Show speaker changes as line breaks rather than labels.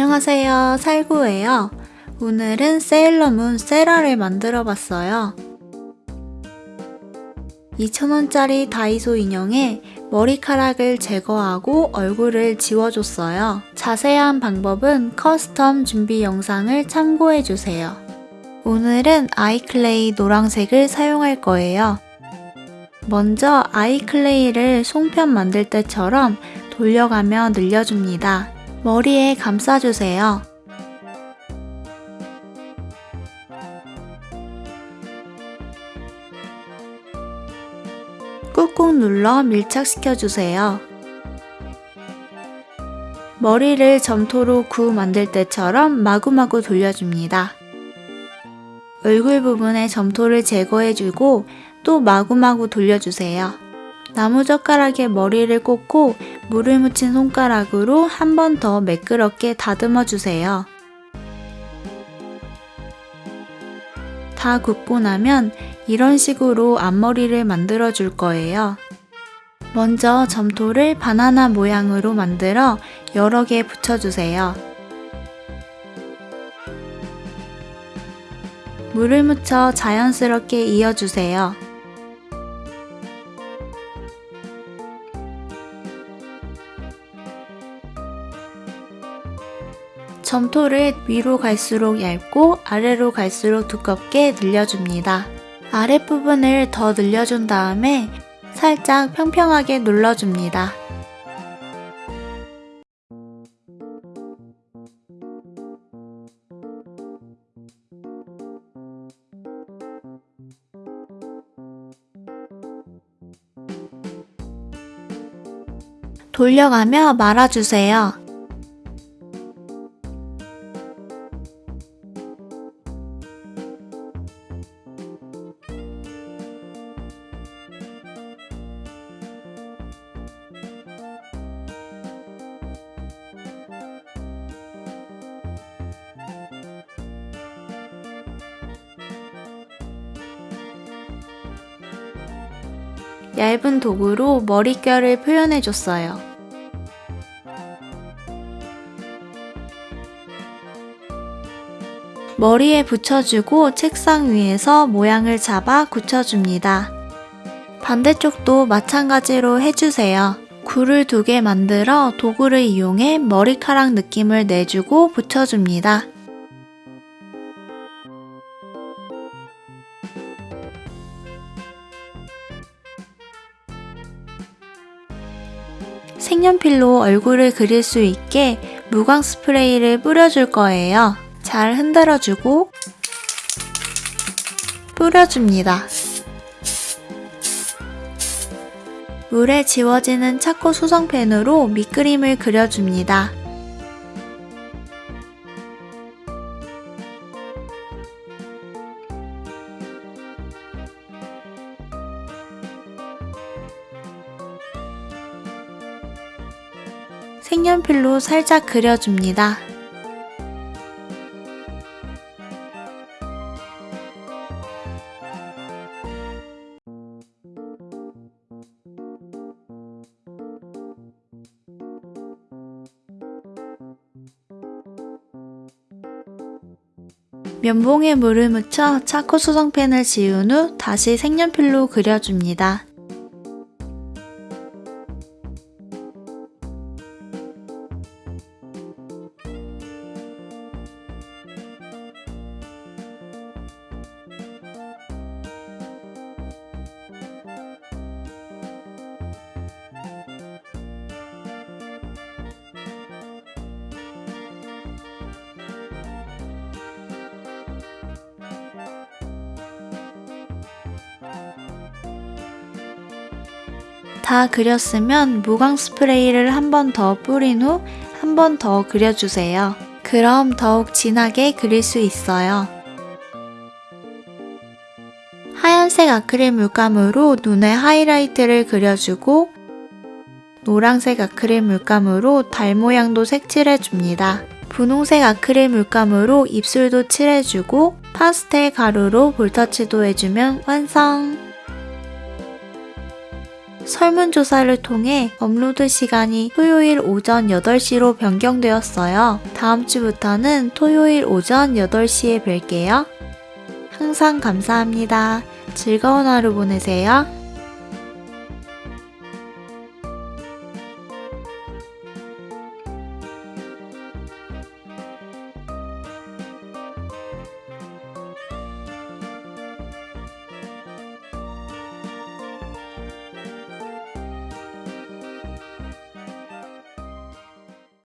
안녕하세요. 살구예요. 오늘은 세일러문 세라를 만들어 봤어요. 2,000원짜리 다이소 인형에 머리카락을 제거하고 얼굴을 지워줬어요. 자세한 방법은 custom 준비 영상을 참고해주세요. 오늘은 아이클레이 노란색을 사용할 거예요. 먼저 아이클레이를 송편 만들 때처럼 돌려가며 늘려줍니다 머리에 감싸주세요. 꾹꾹 눌러 밀착시켜주세요. 머리를 점토로 구 만들 때처럼 마구마구 돌려줍니다. 얼굴 부분에 점토를 제거해주고 또 마구마구 돌려주세요. 나무젓가락에 머리를 꽂고 물을 묻힌 손가락으로 한 번 더 매끄럽게 다듬어 주세요. 다 굽고 나면 이런 식으로 앞머리를 만들어 줄 거예요. 먼저 점토를 바나나 모양으로 만들어 여러 개 붙여주세요. 물을 묻혀 자연스럽게 이어주세요. 점토를 위로 갈수록 얇고 아래로 갈수록 두껍게 늘려줍니다. 아랫부분을 더 늘려준 다음에 살짝 평평하게 눌러줍니다. 돌려가며 말아주세요. 얇은 도구로 머릿결을 표현해줬어요. 머리에 붙여주고 책상 위에서 모양을 잡아 굳혀줍니다. 반대쪽도 마찬가지로 해주세요. 굴을 두 개 만들어 도구를 이용해 머리카락 느낌을 내주고 붙여줍니다. 색연필로 얼굴을 그릴 수 있게 무광 스프레이를 뿌려줄 거예요. 잘 흔들어주고 뿌려줍니다. 물에 지워지는 차코 수성펜으로 밑그림을 그려줍니다. 색연필로 살짝 그려줍니다. 면봉에 물을 묻혀 차코 수성펜을 지운 후 다시 색연필로 그려줍니다. 다 그렸으면 무광 스프레이를 한 번 더 뿌린 후 한 번 더 그려주세요. 그럼 더욱 진하게 그릴 수 있어요. 하얀색 아크릴 물감으로 눈에 하이라이트를 그려주고 노란색 아크릴 물감으로 달 모양도 색칠해줍니다. 분홍색 아크릴 물감으로 입술도 칠해주고 파스텔 가루로 볼터치도 해주면 완성! 설문조사를 통해 업로드 시간이 토요일 오전 8시로 변경되었어요. 다음 주부터는 토요일 오전 8시에 뵐게요. 항상 감사합니다. 즐거운 하루 보내세요.